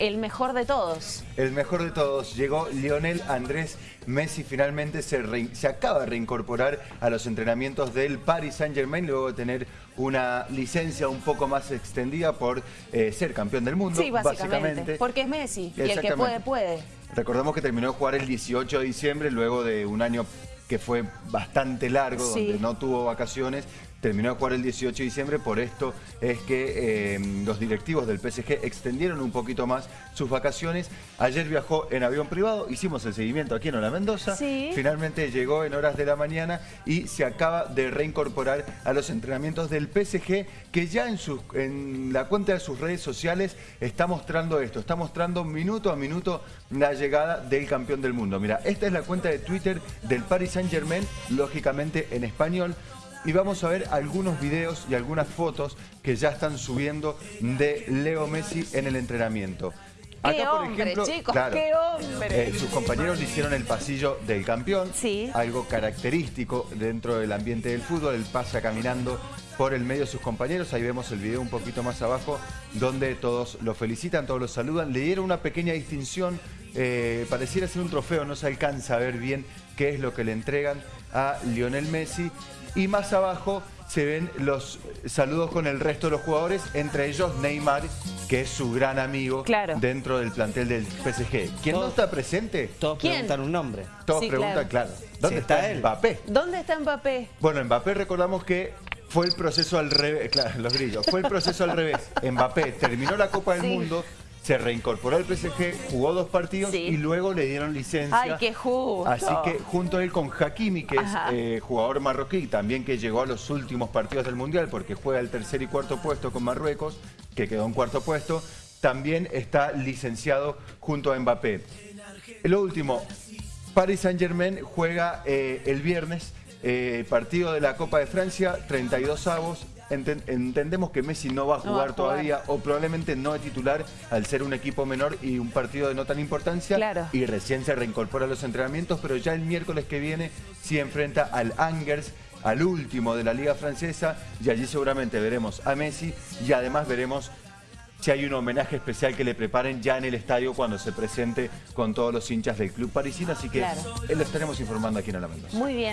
el mejor de todos. El mejor de todos. Llegó Lionel Andrés Messi. Finalmente se, se acaba de reincorporar a los entrenamientos del Paris Saint-Germain luego de tener una licencia un poco más extendida por eh, ser campeón del mundo. Sí, básicamente, Porque es Messi y el que puede, puede. Recordemos que terminó de jugar el 18 de diciembre luego de un año que fue bastante largo, donde no tuvo vacaciones, terminó de jugar el 18 de diciembre, por esto es que eh, los directivos del PSG extendieron un poquito más sus vacaciones. Ayer viajó en avión privado, hicimos el seguimiento aquí en Ola Mendoza, finalmente llegó en horas de la mañana y se acaba de reincorporar a los entrenamientos del PSG, que ya en, en la cuenta de sus redes sociales está mostrando esto, está mostrando minuto a minuto la llegada del campeón del mundo. Mira, esta es la cuenta de Twitter del Paris Saint Germain, lógicamente en español, y vamos a ver algunos videos y algunas fotos que ya están subiendo de Leo Messi en el entrenamiento. Acá, por ejemplo, chicos, qué hombre. Eh, sus compañeros le hicieron el pasillo del campeón, sí. algo característico dentro del ambiente del fútbol. Él pasa caminando por el medio de sus compañeros. Ahí vemos el video un poquito más abajo, donde todos lo felicitan, todos lo saludan. Le dieron una pequeña distinción, eh, pareciera ser un trofeo, no se alcanza a ver bien qué es lo que le entregan a Lionel Messi. Y más abajo se ven los saludos con el resto de los jugadores, entre ellos Neymar, que es su gran amigo dentro del plantel del PSG. ¿Quién no está presente? Todos preguntan un nombre. Todos preguntan, claro. ¿Dónde está, él? Mbappé? ¿Dónde está Mbappé? Bueno, Mbappé recordamos que fue el proceso al revés, claro, los grillos, fue el proceso al revés. Mbappé terminó la Copa del Mundo, se reincorporó al PSG, jugó dos partidos y luego le dieron licencia. ¡Ay, qué justo! Así que junto a él con Hakimi, que es eh, jugador marroquí, también que llegó a los últimos partidos del Mundial porque juega el tercer y cuarto puesto con Marruecos, que quedó en cuarto puesto, también está licenciado junto a Mbappé. Lo último, Paris Saint-Germain juega eh, el viernes eh, partido de la Copa de Francia, 32 avos, entendemos que Messi no va a jugar, todavía o probablemente no es titular al ser un equipo menor y un partido de no tan importancia. Y recién se reincorpora a los entrenamientos, pero ya el miércoles que viene sí enfrenta al Angers al último de la Liga Francesa y allí seguramente veremos a Messi y además veremos si hay un homenaje especial que le preparen ya en el estadio cuando se presente con todos los hinchas del club parisino, así que lo estaremos informando aquí en la Mendoza. Muy bien.